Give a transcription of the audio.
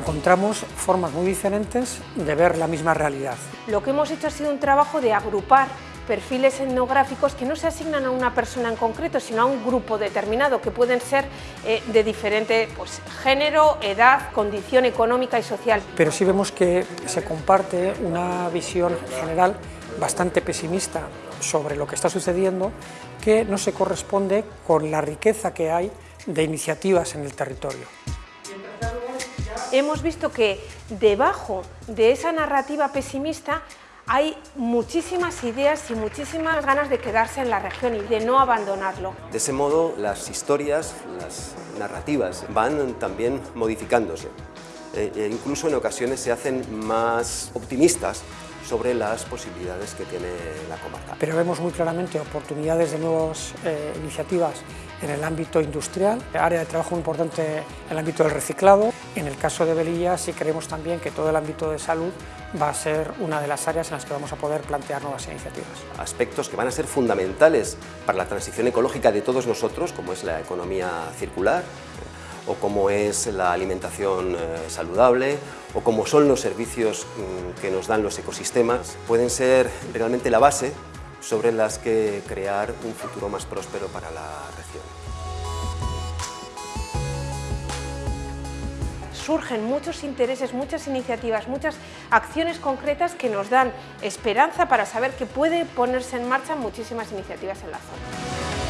encontramos formas muy diferentes de ver la misma realidad. Lo que hemos hecho ha sido un trabajo de agrupar perfiles etnográficos que no se asignan a una persona en concreto, sino a un grupo determinado, que pueden ser eh, de diferente pues, género, edad, condición económica y social. Pero sí vemos que se comparte una visión general bastante pesimista sobre lo que está sucediendo, que no se corresponde con la riqueza que hay de iniciativas en el territorio. Hemos visto que debajo de esa narrativa pesimista hay muchísimas ideas y muchísimas ganas de quedarse en la región y de no abandonarlo. De ese modo, las historias, las narrativas van también modificándose. Eh, e incluso en ocasiones se hacen más optimistas sobre las posibilidades que tiene la comarca. Pero vemos muy claramente oportunidades de nuevas eh, iniciativas en el ámbito industrial, área de trabajo importante en el ámbito del reciclado. En el caso de Belilla sí creemos también que todo el ámbito de salud va a ser una de las áreas en las que vamos a poder plantear nuevas iniciativas. Aspectos que van a ser fundamentales para la transición ecológica de todos nosotros, como es la economía circular, o como es la alimentación eh, saludable, o como son los servicios mm, que nos dan los ecosistemas, pueden ser realmente la base sobre las que crear un futuro más próspero para la región. surgen muchos intereses, muchas iniciativas, muchas acciones concretas que nos dan esperanza para saber que puede ponerse en marcha muchísimas iniciativas en la zona.